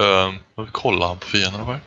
Ehm, um, kollar han på fienden eller?